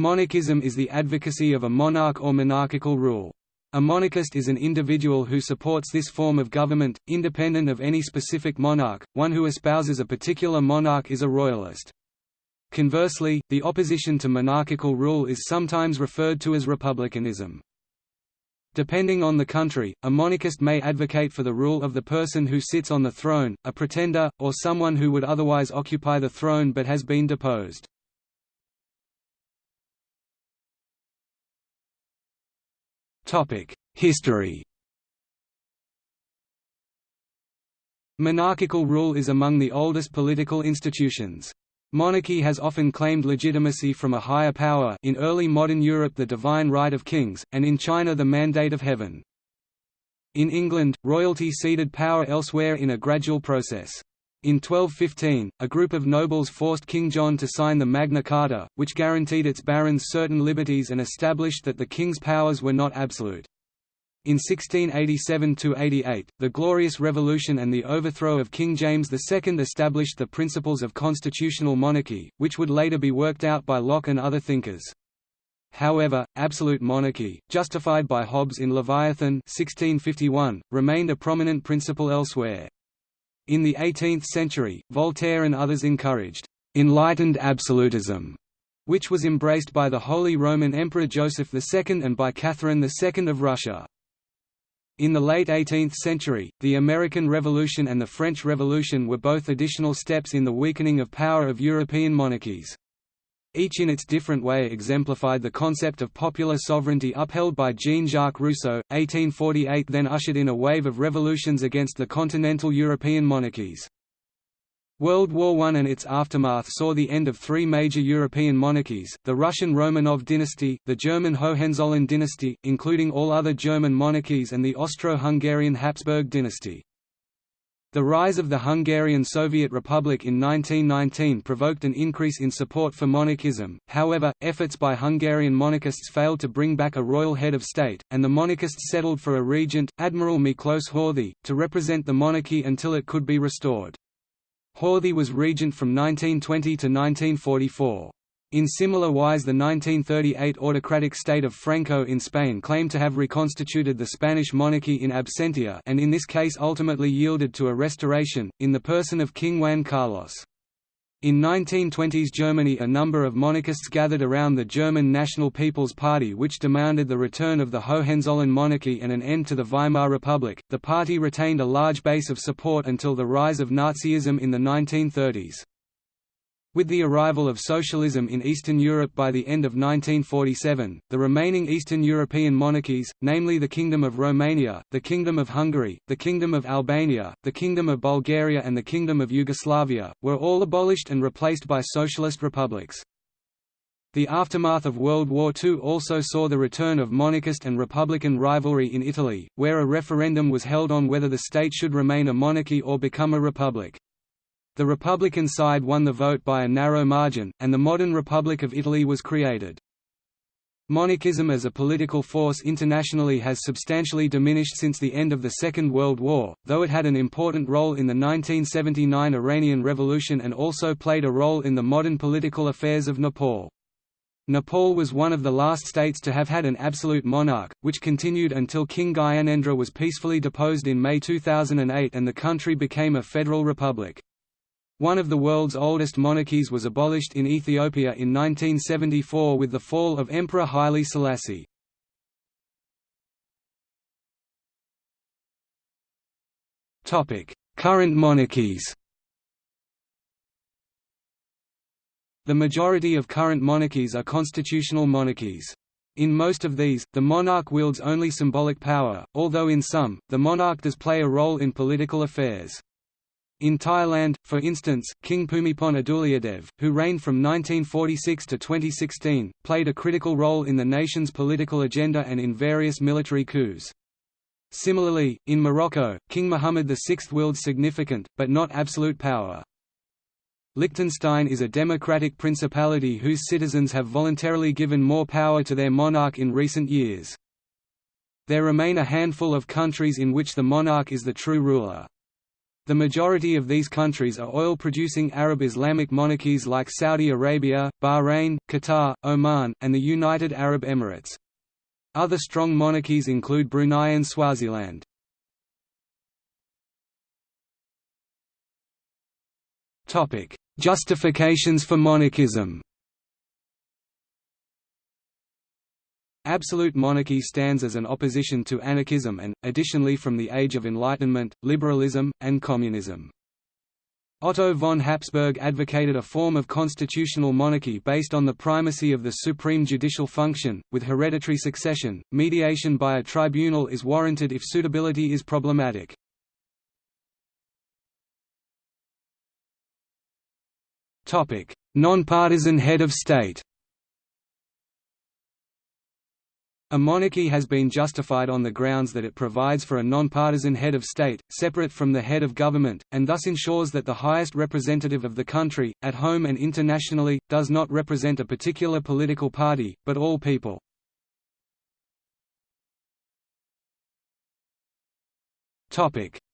Monarchism is the advocacy of a monarch or monarchical rule. A monarchist is an individual who supports this form of government, independent of any specific monarch, one who espouses a particular monarch is a royalist. Conversely, the opposition to monarchical rule is sometimes referred to as republicanism. Depending on the country, a monarchist may advocate for the rule of the person who sits on the throne, a pretender, or someone who would otherwise occupy the throne but has been deposed. History Monarchical rule is among the oldest political institutions. Monarchy has often claimed legitimacy from a higher power in early modern Europe the divine right of kings, and in China the mandate of heaven. In England, royalty ceded power elsewhere in a gradual process. In 1215, a group of nobles forced King John to sign the Magna Carta, which guaranteed its barons certain liberties and established that the king's powers were not absolute. In 1687–88, the Glorious Revolution and the overthrow of King James II established the principles of constitutional monarchy, which would later be worked out by Locke and other thinkers. However, absolute monarchy, justified by Hobbes in Leviathan 1651, remained a prominent principle elsewhere. In the 18th century, Voltaire and others encouraged «enlightened absolutism», which was embraced by the Holy Roman Emperor Joseph II and by Catherine II of Russia. In the late 18th century, the American Revolution and the French Revolution were both additional steps in the weakening of power of European monarchies. Each in its different way exemplified the concept of popular sovereignty upheld by Jean-Jacques Rousseau. 1848 then ushered in a wave of revolutions against the continental European monarchies. World War I and its aftermath saw the end of three major European monarchies, the Russian Romanov dynasty, the German Hohenzollern dynasty, including all other German monarchies and the Austro-Hungarian Habsburg dynasty. The rise of the Hungarian Soviet Republic in 1919 provoked an increase in support for monarchism, however, efforts by Hungarian monarchists failed to bring back a royal head of state, and the monarchists settled for a regent, Admiral Miklos Horthy, to represent the monarchy until it could be restored. Horthy was regent from 1920 to 1944. In similar wise the 1938 autocratic state of Franco in Spain claimed to have reconstituted the Spanish monarchy in absentia and in this case ultimately yielded to a restoration, in the person of King Juan Carlos. In 1920s Germany a number of monarchists gathered around the German National People's Party which demanded the return of the Hohenzollern monarchy and an end to the Weimar Republic. The party retained a large base of support until the rise of Nazism in the 1930s. With the arrival of socialism in Eastern Europe by the end of 1947, the remaining Eastern European monarchies, namely the Kingdom of Romania, the Kingdom of Hungary, the Kingdom of Albania, the Kingdom of Bulgaria and the Kingdom of Yugoslavia, were all abolished and replaced by socialist republics. The aftermath of World War II also saw the return of monarchist and republican rivalry in Italy, where a referendum was held on whether the state should remain a monarchy or become a republic. The Republican side won the vote by a narrow margin, and the modern Republic of Italy was created. Monarchism as a political force internationally has substantially diminished since the end of the Second World War, though it had an important role in the 1979 Iranian Revolution and also played a role in the modern political affairs of Nepal. Nepal was one of the last states to have had an absolute monarch, which continued until King Gyanendra was peacefully deposed in May 2008 and the country became a federal republic. One of the world's oldest monarchies was abolished in Ethiopia in 1974 with the fall of Emperor Haile Selassie. Current monarchies The majority of current monarchies are constitutional monarchies. In most of these, the monarch wields only symbolic power, although in some, the monarch does play a role in political affairs. In Thailand, for instance, King Bhumibol Adulyadej, who reigned from 1946 to 2016, played a critical role in the nation's political agenda and in various military coups. Similarly, in Morocco, King Muhammad VI wields significant, but not absolute power. Liechtenstein is a democratic principality whose citizens have voluntarily given more power to their monarch in recent years. There remain a handful of countries in which the monarch is the true ruler. The majority of these countries are oil-producing Arab Islamic monarchies like Saudi Arabia, Bahrain, Qatar, Oman, and the United Arab Emirates. Other strong monarchies include Brunei and Swaziland. Justifications for monarchism Absolute monarchy stands as an opposition to anarchism and, additionally from the Age of Enlightenment, liberalism, and communism. Otto von Habsburg advocated a form of constitutional monarchy based on the primacy of the supreme judicial function, with hereditary succession. Mediation by a tribunal is warranted if suitability is problematic. Nonpartisan head of state A monarchy has been justified on the grounds that it provides for a nonpartisan head of state, separate from the head of government, and thus ensures that the highest representative of the country, at home and internationally, does not represent a particular political party, but all people.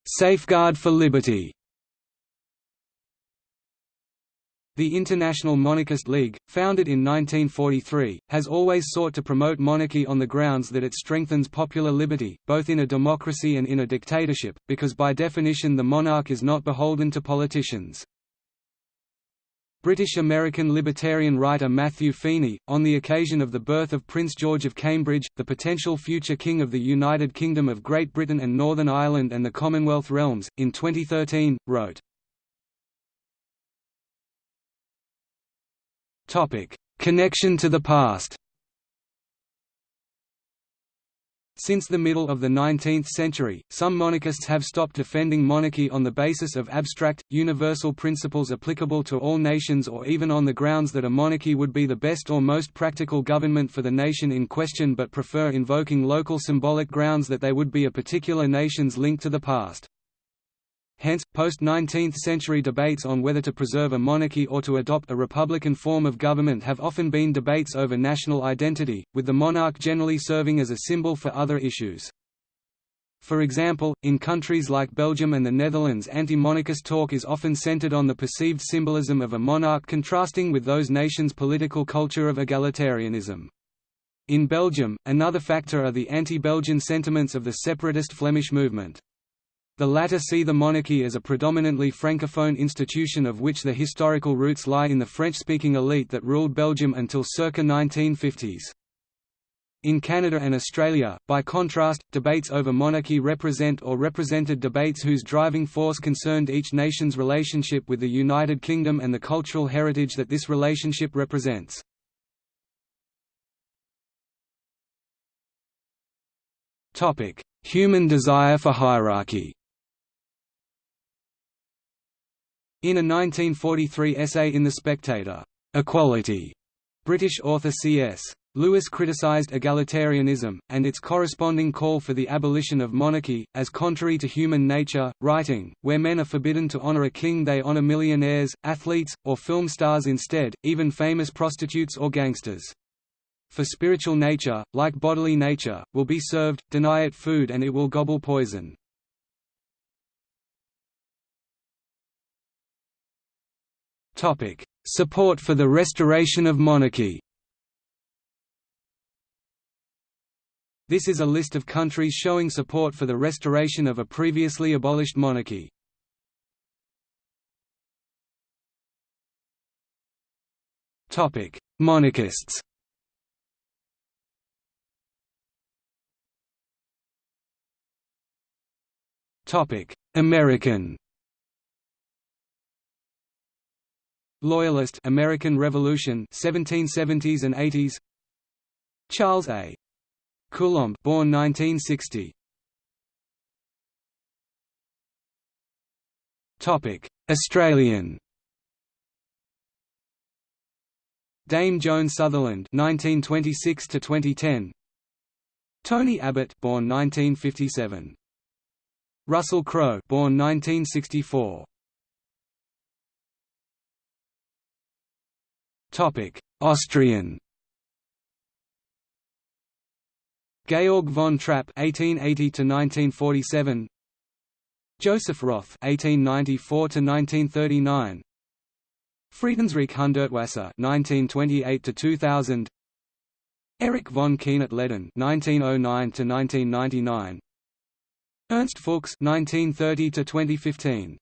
Safeguard for liberty The International Monarchist League, founded in 1943, has always sought to promote monarchy on the grounds that it strengthens popular liberty, both in a democracy and in a dictatorship, because by definition the monarch is not beholden to politicians. British-American libertarian writer Matthew Feeney, on the occasion of the birth of Prince George of Cambridge, the potential future King of the United Kingdom of Great Britain and Northern Ireland and the Commonwealth realms, in 2013, wrote, Connection to the past. Since the middle of the 19th century, some monarchists have stopped defending monarchy on the basis of abstract, universal principles applicable to all nations or even on the grounds that a monarchy would be the best or most practical government for the nation in question but prefer invoking local symbolic grounds that they would be a particular nation's link to the past. Hence, post-19th century debates on whether to preserve a monarchy or to adopt a republican form of government have often been debates over national identity, with the monarch generally serving as a symbol for other issues. For example, in countries like Belgium and the Netherlands anti-monarchist talk is often centered on the perceived symbolism of a monarch contrasting with those nations' political culture of egalitarianism. In Belgium, another factor are the anti-Belgian sentiments of the separatist Flemish movement. The latter see the monarchy as a predominantly francophone institution of which the historical roots lie in the French-speaking elite that ruled Belgium until circa 1950s. In Canada and Australia, by contrast, debates over monarchy represent or represented debates whose driving force concerned each nation's relationship with the United Kingdom and the cultural heritage that this relationship represents. Human desire for hierarchy In a 1943 essay in The Spectator, "'Equality' British author C.S. Lewis criticised egalitarianism, and its corresponding call for the abolition of monarchy, as contrary to human nature, writing, where men are forbidden to honour a king they honour millionaires, athletes, or film stars instead, even famous prostitutes or gangsters. For spiritual nature, like bodily nature, will be served, deny it food and it will gobble poison. Support for the restoration of monarchy. This is a list of countries showing support for the restoration of a previously abolished monarchy. Topic: Monarchists. Topic: American. Loyalist American Revolution 1770s and 80s Charles A. Coulombe born 1960 Topic Australian. Dame Joan Sutherland 1926 to 2010 Tony Abbott born 1957 Russell Crowe born 1964 Austrian. Georg von Trapp (1880–1947), Joseph Roth (1894–1939), Friedensreich Hundertwasser (1928–2000), Erich von Kuehnelt-Leddihn (1909–1999), Ernst Fuchs (1930–2015).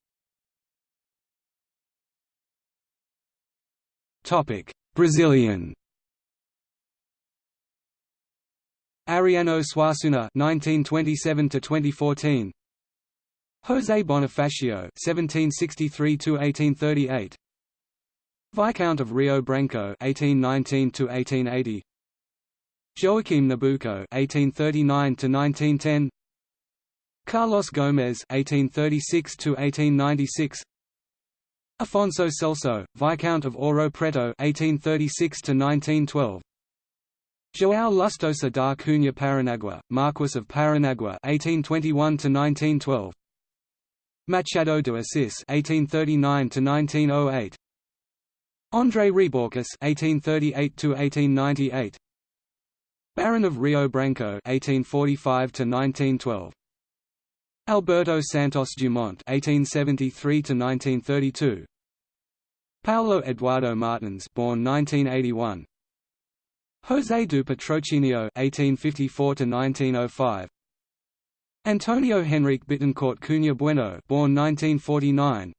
Brazilian. Ariano Suassuna (1927–2014), José Bonifacio (1763–1838), Viscount of Rio Branco (1819–1880), Joaquim Nabuco (1839–1910), Carlos Gomes (1836–1896), Afonso Celso, Viscount of Ouro Preto (1836–1912). João Lustosa da Cunha Paranagua, Marquess of Paranagua (1821–1912). Machado de Assis (1839–1908), André Rebouças (1838–1898), Baron of Rio Branco (1845–1912), Alberto Santos Dumont (1873–1932), Paulo Eduardo Martins, born 1981. José do Patrocínio (1854–1905), Antonio Henrique Bittencourt Cunha Bueno, born 1949.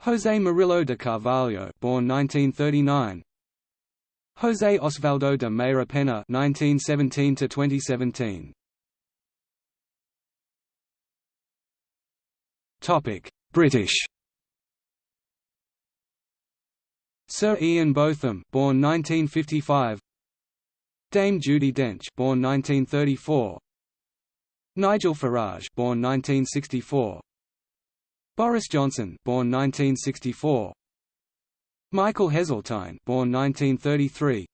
José Murilo de Carvalho, born 1939. José Osvaldo de Meira Penna, 1917 British. Sir Ian Botham, born 1955. Dame Judi Dench, born 1934. Nigel Farage, born 1964. Boris Johnson, born 1964. Michael Heseltine, born 1933.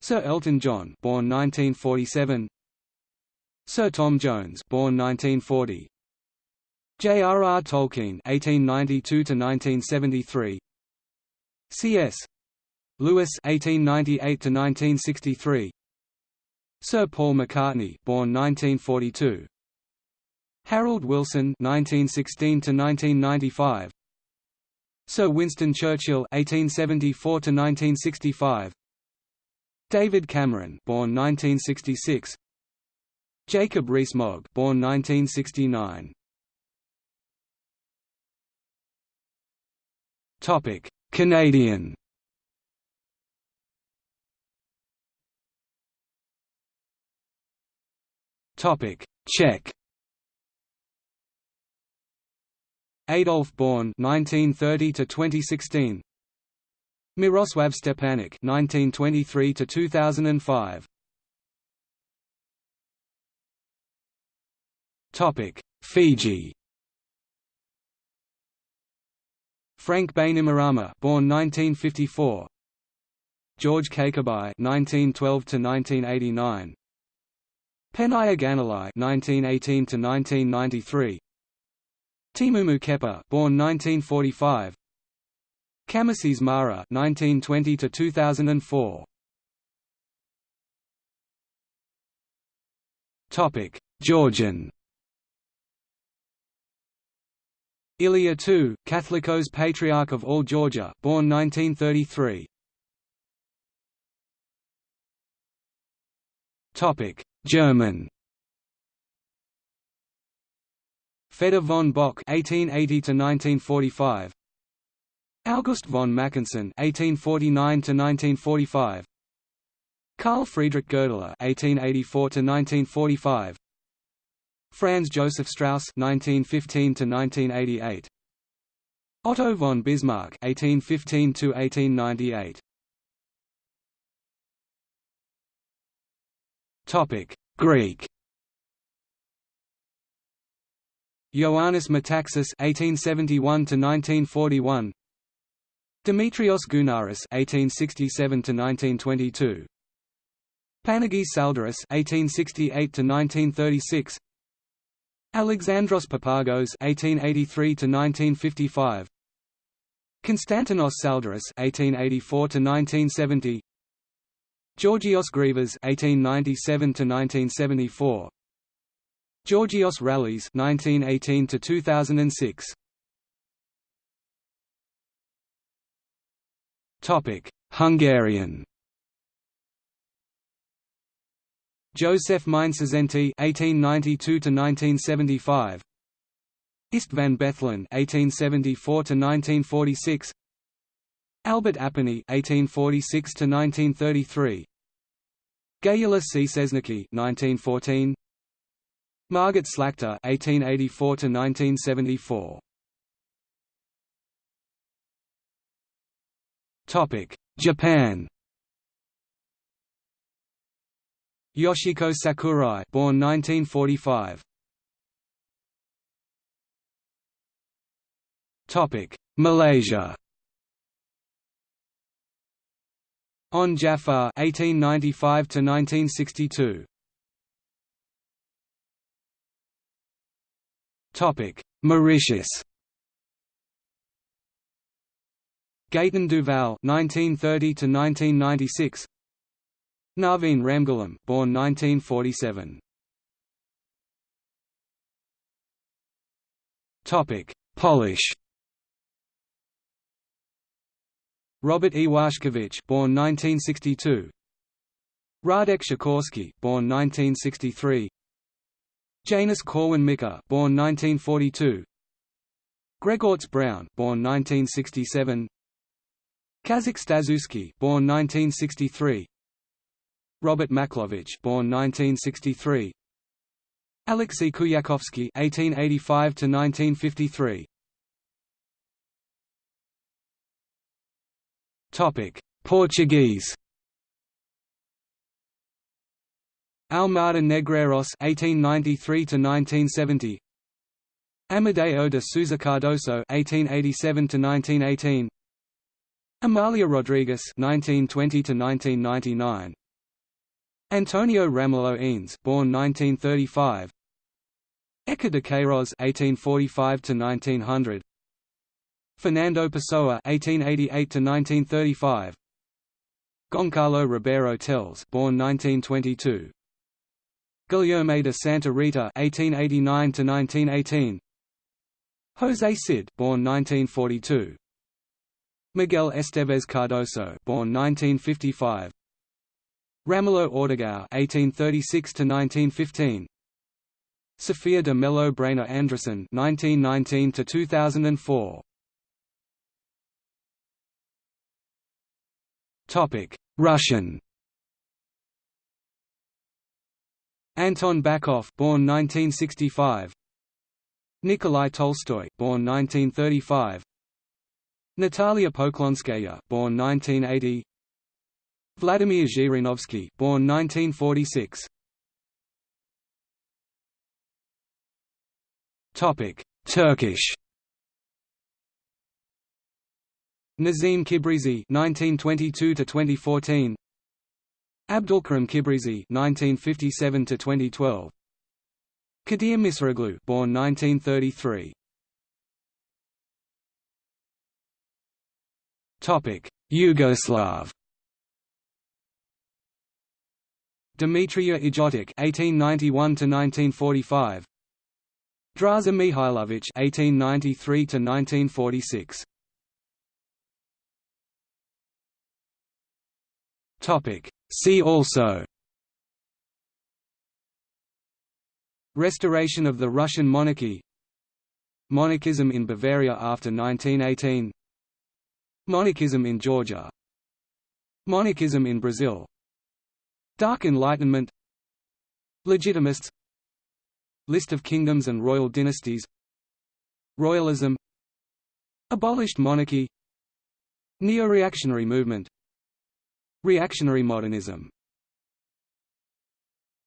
Sir Elton John, born 1947. Sir Tom Jones, born 1940. J.R.R. Tolkien (1892–1973). C.S. Lewis (1898–1963). Sir Paul McCartney, born 1942. Harold Wilson (1916–1995). Sir Winston Churchill (1874–1965). David Cameron, born 1966. Jacob Rees-Mogg, born 1969. Topic: Canadian. Topic: Czech. Adolf Born 1930 to 2016. Miroslav Stepanek 1923 to 2005. Topic: Fiji. Frank Bainimarama born 1954. George Cakobau 1912 to 1989. Penaia Ganilau 1918 to 1993. Teimumu Kepa born 1945. Kamisese Mara 1920 to 2004. Topic: Georgian. Ilya II, Catholicos Patriarch of all Georgia, born 1933. Topic: German. Fedor von Bock (1880–1945), August von Mackensen (1849–1945), Carl Friedrich Goerdeler (1884–1945), Franz Joseph Strauss (1915–1988), Otto von Bismarck (1815–1898). Topic: Greek. Ioannis Metaxas (1871–1941), Demetrios Gounaris (1867–1922), Panagis Tsaldaris (1868–1936), Alexandros Papagos (1883–1955), Konstantinos Tsaldaris (1884–1970), Georgios Grivas (1897–1974). Georgios Rallis 1918 to 2006 Topic Hungarian Joseph Mindszenty 1892 to 1975 István Bethlen (1874–1946), Albert Apponyi 1846 to 1933 Gayula Szczesniki 1914 Margit Slachta 1884 to 1974 Topic Japan Yoshiko Sakurai born 1945 Topic Malaysia. Onn Jaafar 1895 to 1962 Topic Mauritius. Gaëtan Duval 1930 to 1996 Naveen Ramgoolam born 1947 Topic Polish. Robert Iwaszkiewicz born 1962 Radek Sikorski born 1963 Janusz Korwin-Mikke born 1942 Grzegorz Braun born 1967 Kazik Staszewski born 1963 Robert Makłowicz born 1963 Alexei Kuyakovsky 1885 to 1953 Topic Portuguese. Almada Negreiros 1893 to 1970 Amadeo de Souza Cardoso 1887 to 1918 Amalia Rodrigues (1920–1999), Antonio Ramalho Eanes, born 1935, Eca de Queiroz (1845–1900), Fernando Pessoa (1888–1935), Goncalo Ribeiro Teles, born 1922. Guilherme de Santa Rita (1889–1918), José Cid, born 1942, Miguel Esteves Cardoso, born 1955, Ramalho Ortigao (1836–1915), Sophia de Mello Breyner Andresen (1919–2004). Topic: Russian. Anton Bakov born 1965 Nikolai Tolstoy born 1935 Natalia Poklonskaya born 1980 Vladimir Zhirinovsky born 1946 Topic Turkish Nazim Kibrizi 1922 to 2014 Abdulkarim Kibrizi (1957–2012), Kadir Misiroglu, born 1933. Topic: Yugoslav. Dimitrije Ljotic (1891–1945), Draza Mihailovic (1893–1946). Topic: See also. Restoration of the Russian monarchy. Monarchism in Bavaria after 1918 Monarchism in Georgia. Monarchism in Brazil Dark Enlightenment. Legitimists. List of kingdoms and royal dynasties. Royalism. Abolished monarchy. Neo-reactionary movement. Reactionary modernism